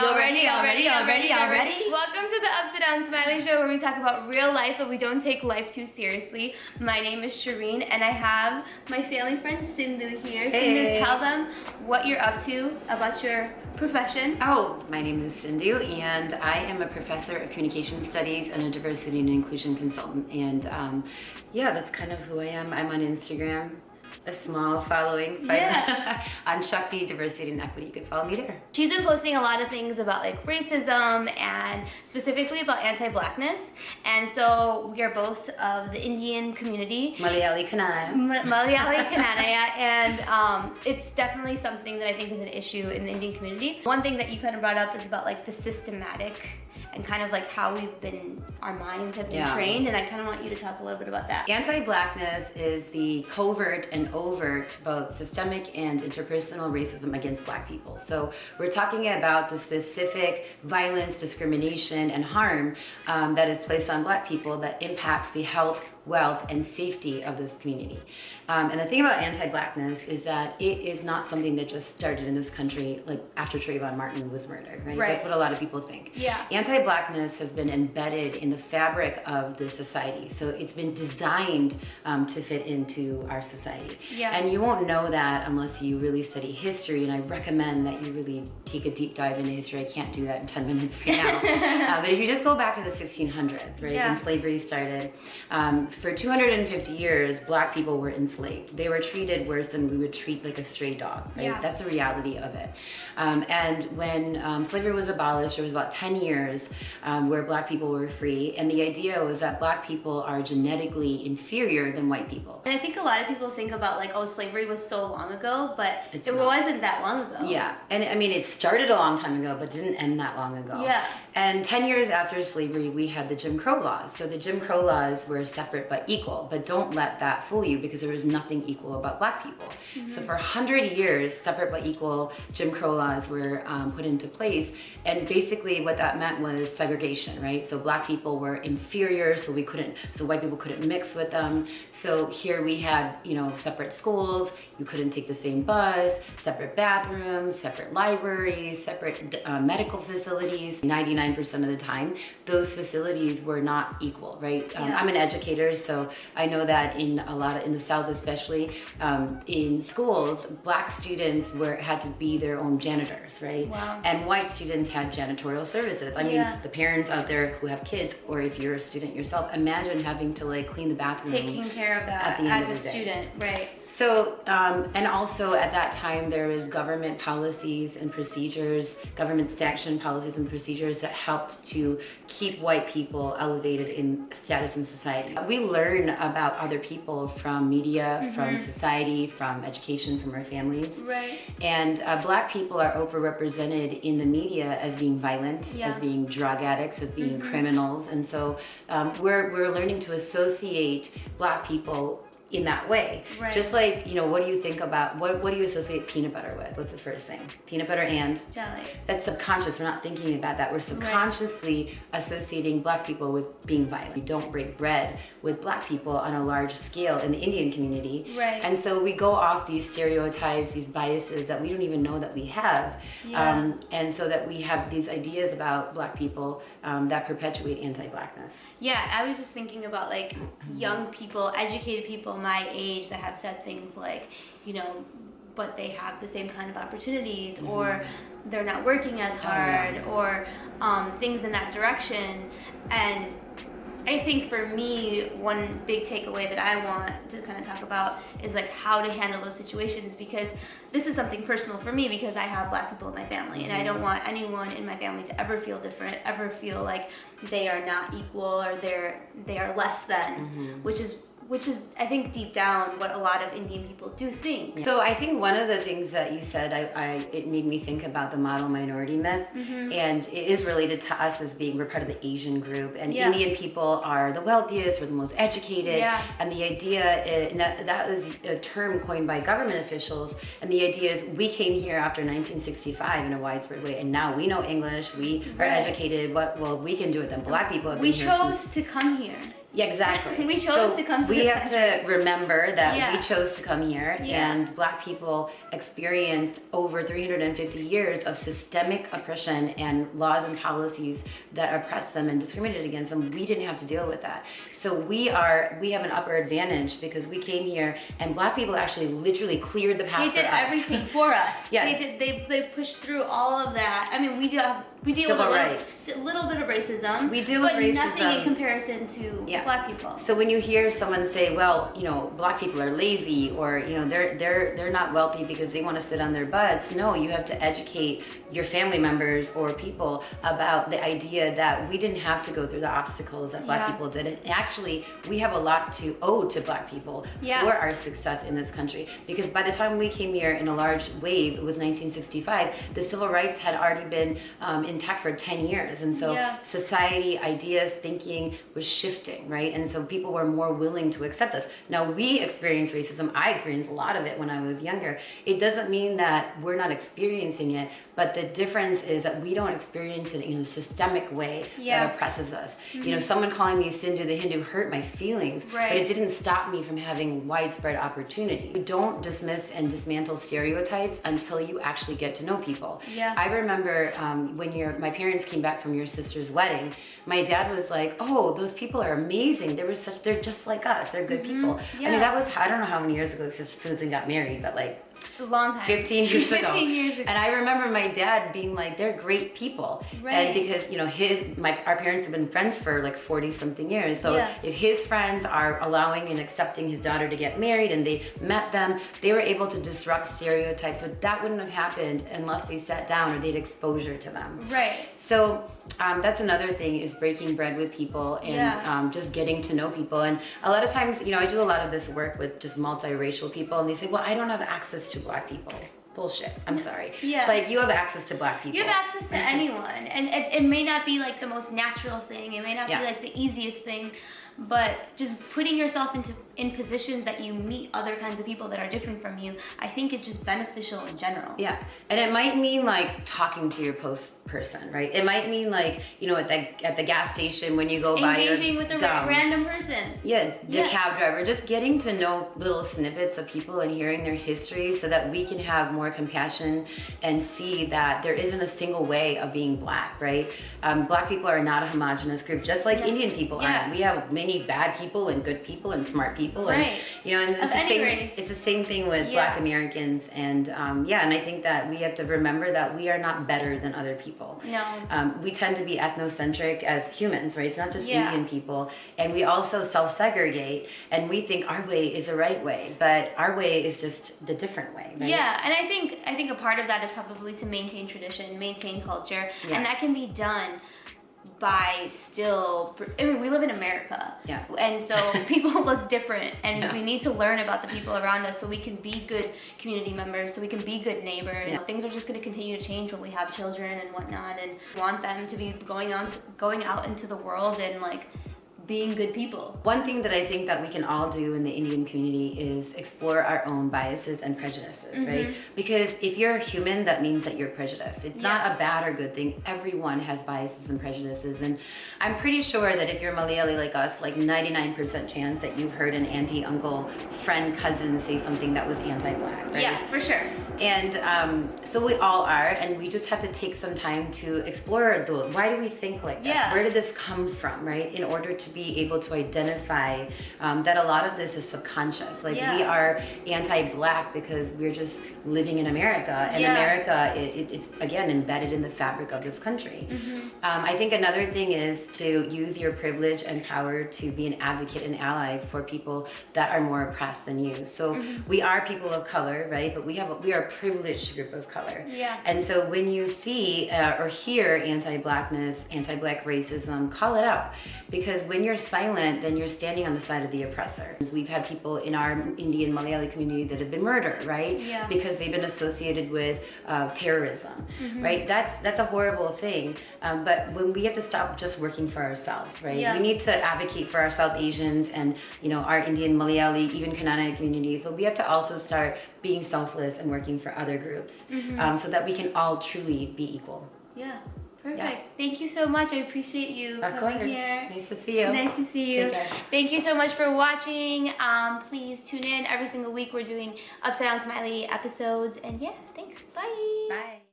Y'all ready? Y'all ready? Y'all ready? Y'all ready? Welcome to the Upside Down Smiley Show where we talk about real life but we don't take life too seriously. My name is Shireen and I have my family friend Sindhu here. Hey. Sindhu, tell them what you're up to about your profession. Oh, my name is Sindhu and I am a professor of communication studies and a diversity and inclusion consultant. And um, yeah, that's kind of who I am. I'm on Instagram, a small following but Yeah. on Shakti Diversity and Equity. You can follow me there. She's been posting a lot of things about like racism and specifically about anti-blackness. And so we are both of the Indian community. Malayali Kanaya. Malayali Kannada, and um, it's definitely something that I think is an issue in the Indian community. One thing that you kind of brought up is about like the systematic and kind of like how we've been, our minds have been Yeah. trained, and I kind of want you to talk a little bit about that. Anti-blackness is the covert and overt, both systemic and interpersonal racism against black people. So we're talking about the specific violence, discrimination, and harm um, that is placed on black people that impacts the health, wealth, and safety of this community. Um, and the thing about anti-blackness is that it is not something that just started in this country like after Trayvon Martin was murdered, right? Right. That's what a lot of people think. Yeah. Anti-blackness has been embedded in the fabric of the society. So it's been designed um, to fit into our society. Yeah. And you won't know that unless you really study history. And I recommend that you really take a deep dive into history. I can't do that in 10 minutes right now. uh, but if you just go back to the 1600s, right, Yeah. when slavery started, um, for 250 years, black people were enslaved. They were treated worse than we would treat like a stray dog, right? Yeah. That's the reality of it. Um, and when um, slavery was abolished, there was about 10 years um, where black people were free. And the idea was that black people are genetically inferior than white people. And I think a lot of people think about like, oh, slavery was so long ago, but It's it not. wasn't that long ago. Yeah, and I mean, it started a long time ago, but didn't end that long ago. Yeah. And 10 years after slavery, we had the Jim Crow laws. So the Jim Crow laws were separate but equal, but don't let that fool you because there was nothing equal about black people. So for 100 years, separate but equal Jim Crow laws were um, put into place. And basically what that meant was segregation, right? So black people were inferior, so we couldn't, so white people couldn't mix with them. So here we had, you know, separate schools, you couldn't take the same bus, separate bathrooms, separate libraries, separate uh, medical facilities. 99% of the time, those facilities were not equal, right? Um, I'm an educator, so I know that in a lot of, in the South especially, um, in schools, black students were had to be their own janitors, right? Wow. And white students had janitorial services. I mean, Yeah. the parents out there who have kids, or if you're a student yourself, imagine having to like clean the bathroom. Taking care of that At the end as of a student, right? So, um, and also at that time, there was government policies and procedures, government sanction policies and procedures that helped to keep white people elevated in status in society. We learn about other people from media, from society, from education, from our families. Right. And uh, black people are overrepresented in the media as being violent, Yeah. Mm-hmm. as being drug addicts, as being criminals. And so um, we're, we're learning to associate black people in that way. Right. Just like, you know, what do you think about, what, what do you associate peanut butter with? What's the first thing? Peanut butter and? Jelly. That's subconscious. We're not thinking about that. We're subconsciously associating black people with being violent. We don't break bread with black people on a large scale in the Indian community. Right. And so we go off these stereotypes, these biases that we don't even know that we have. Yeah. Um, and so that we have these ideas about black people um, that perpetuate anti-blackness. Yeah, I was just thinking about like young people, educated people my age that have said things like, you know, but they have the same kind of opportunities mm-hmm. or they're not working as oh, hard or um, things in that direction. And I think for me, one big takeaway that I want to kind of talk about is like how to handle those situations because this is something personal for me because I have black people in my family and I don't mm-hmm. want anyone in my family to ever feel different, ever feel like they are not equal or they're they are less than, mm-hmm. which is which is I think deep down what a lot of Indian people do think. So I think one of the things that you said, I, I it made me think about the model minority myth, Mm-hmm. and it is related to us as being we're part of the Asian group, and Yeah. Indian people are the wealthiest, we're the most educated, Yeah. and the idea is, and that that was a term coined by government officials, and the idea is we came here after 1965 in a widespread way, and now we know English, we are educated. What well we can do it than black people have We here since chose to come here. Yeah, exactly. We chose to come to We have to remember that Yeah. we chose to come here, Yeah. and Black people experienced over 350 years of systemic oppression and laws and policies that oppressed them and discriminated against them. We didn't have to deal with that. So we are we have an upper advantage because we came here, and Black people actually literally cleared the path They did everything for us. Yeah. They did. They they pushed through all of that. I mean, we do. Have, we deal Civil with a little, a little bit of racism. We deal with but nothing in comparison to Yeah. black people. So when you hear someone say, "Well, you know, black people are lazy," or you know, they're they're they're not wealthy because they want to sit on their butts, no, you have to educate your family members or people about the idea that we didn't have to go through the obstacles that black Yeah. people did. And actually, we have a lot to owe to black people Yeah. for our success in this country. Because by the time we came here in a large wave, it was 1965. The civil rights had already been um, intact for 10 years, and so Yeah. society, ideas, thinking was shifting, right? And so people were more willing to accept us. Now we experience racism. I experienced a lot of it when I was younger. It doesn't mean that we're not experiencing it, but the difference is that we don't experience it in a systemic way Yeah. that oppresses us. You know, someone calling me Sindhu the Hindu hurt my feelings, but it didn't stop me from having widespread opportunity. You don't dismiss and dismantle stereotypes until you actually get to know people. Yeah. I remember um, when your my parents came back from your sister's wedding. My dad was like, "Oh, those people are amazing. They were such. They're just like us. They're good people." I Mm-hmm. Yeah. mean, that was I don't know how many years ago Susan got married, but like A long time. 15 years ago. 15 years ago. And I remember my dad being like, they're great people. Right. And because, you know, his, my, our parents have been friends for like 40 something years. So Yeah. if his friends are allowing and accepting his daughter to get married and they met them, they were able to disrupt stereotypes. But that wouldn't have happened unless they sat down or they'd exposure to them. Right. So um, that's another thing is breaking bread with people and Yeah. um, just getting to know people. And a lot of times, you know, I do a lot of this work with just multiracial people, and they say, "Well, I don't have access to black people." Bullshit. I'm sorry. Yeah. Like you have access to black people. You have access to anyone, and it, it may not be like the most natural thing. It may not Yeah. be like the easiest thing, but just putting yourself into in positions that you meet other kinds of people that are different from you, I think is just beneficial in general. Yeah, and it might mean like talking to your post person, right? It might mean like you know at the at the gas station when you go by your Engaging with a random person. Yeah, the Yeah. cab driver, just getting to know little snippets of people and hearing their history so that we can have more compassion and see that there isn't a single way of being black, right? Um, black people are not a homogenous group, just like. Indian people Yeah. aren't. We have many bad people and good people and smart people. And, Right. you know, and it's the same, race. it's the same thing with Yeah. black Americans. And um, yeah, and I think that we have to remember that we are not better than other people. No. Um, we tend to be ethnocentric as humans, right? It's not just Yeah. Indian people. And we also self segregate and we think our way is the right way, but our way is just the different way, right? Yeah, and I think I think a part of that is probably to maintain tradition, maintain culture, Yeah. and that can be done by still. I mean, we live in America, Yeah. and so people look different, and Yeah. we need to learn about the people around us so we can be good community members, so we can be good neighbors. Yeah. Things are just going to continue to change when we have children and whatnot, and want them to be going on, going out into the world and like being good people. One thing that I think that we can all do in the Indian community is explore our own biases and prejudices, right? Because if you're a human, that means that you're prejudiced. It's not a bad or good thing. Everyone has biases and prejudices. And I'm pretty sure that if you're Malayali like us, like 99% chance that you've heard an auntie, uncle, friend, cousin say something that was anti-black, right? Yeah, for sure. And um, so we all are, and we just have to take some time to explore the why do we think like this? Yeah. Where did this come from, right? In order to be able to identify um, that a lot of this is subconscious. Like we are anti-black because we're just living in America, and Yeah. America, it, it, it's again embedded in the fabric of this country. Mm-hmm. Um, I think another thing is to use your privilege and power to be an advocate and ally for people that are more oppressed than you. So Mm-hmm. we are people of color, right? But we have a, we are a privileged group of color. Yeah. And so when you see uh, or hear anti-blackness, anti-black racism, call it out because when you're silent, then you're standing on the side of the oppressor. We've had people in our Indian Malayali community that have been murdered, right? Yeah. Because they've been associated with uh, terrorism, Mm-hmm. right? That's that's a horrible thing. Um, but when we have to stop just working for ourselves, right? Yeah. We need to advocate for our South Asians and you know our Indian Malayali, even Kannada communities. But we have to also start being selfless and working for other groups, Mm-hmm. um, so that we can all truly be equal. Yeah, Perfect. Thank you so much. I appreciate you Of coming course. here. Nice to see you. Nice to see you. Take care. Thank you so much for watching. Um, please tune in every single week. We're doing Upside Down Smiley episodes. And yeah, thanks. Bye. Bye.